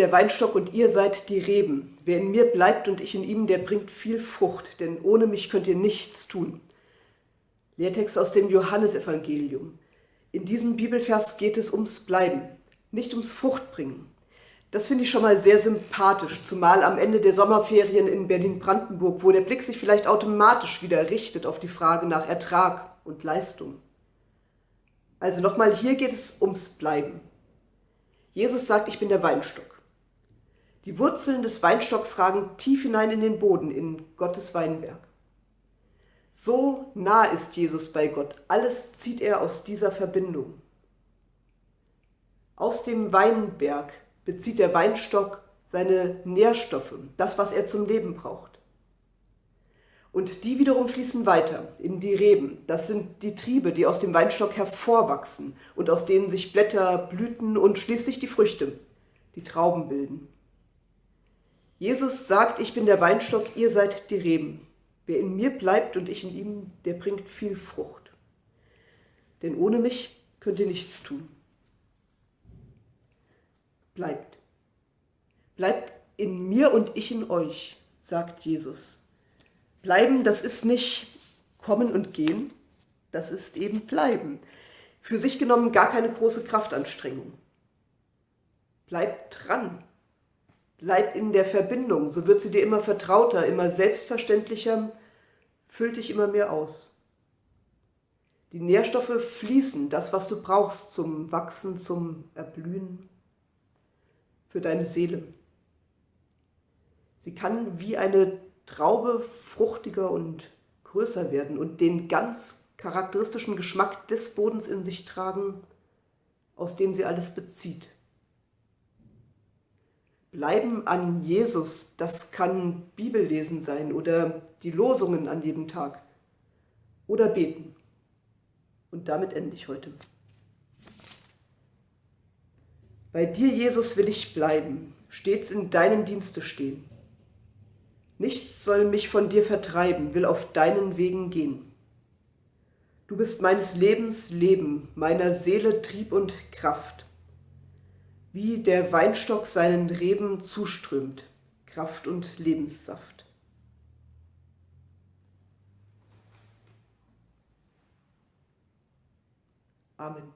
der Weinstock und ihr seid die Reben. Wer in mir bleibt und ich in ihm, der bringt viel Frucht, denn ohne mich könnt ihr nichts tun. Lehrtext aus dem Johannesevangelium. In diesem Bibelvers geht es ums Bleiben, nicht ums Fruchtbringen. Das finde ich schon mal sehr sympathisch, zumal am Ende der Sommerferien in Berlin-Brandenburg, wo der Blick sich vielleicht automatisch wieder richtet auf die Frage nach Ertrag und Leistung. Also nochmal, hier geht es ums Bleiben. Jesus sagt, ich bin der Weinstock. Die Wurzeln des Weinstocks ragen tief hinein in den Boden, in Gottes Weinberg. So nah ist Jesus bei Gott. Alles zieht er aus dieser Verbindung. Aus dem Weinberg bezieht der Weinstock seine Nährstoffe, das, was er zum Leben braucht. Und die wiederum fließen weiter in die Reben. Das sind die Triebe, die aus dem Weinstock hervorwachsen und aus denen sich Blätter, Blüten und schließlich die Früchte, die Trauben bilden. Jesus sagt, ich bin der Weinstock, ihr seid die Reben. Wer in mir bleibt und ich in ihm, der bringt viel Frucht. Denn ohne mich könnt ihr nichts tun. Bleibt. Bleibt in mir und ich in euch, sagt Jesus. Bleiben, das ist nicht kommen und gehen, das ist eben bleiben. Für sich genommen gar keine große Kraftanstrengung. Bleib dran. Bleib in der Verbindung, so wird sie dir immer vertrauter, immer selbstverständlicher, füllt dich immer mehr aus. Die Nährstoffe fließen, das, was du brauchst zum Wachsen, zum Erblühen, für deine Seele. Sie kann wie eine Traube fruchtiger und größer werden und den ganz charakteristischen Geschmack des Bodens in sich tragen, aus dem sie alles bezieht. Bleiben an Jesus, das kann Bibellesen sein oder die Losungen an jedem Tag oder beten. Und damit ende ich heute. Bei dir, Jesus, will ich bleiben, stets in deinem Dienste stehen. Nichts soll mich von dir vertreiben, will auf deinen Wegen gehen. Du bist meines Lebens Leben, meiner Seele Trieb und Kraft. Wie der Weinstock seinen Reben zuströmt, Kraft und Lebenssaft. Amen.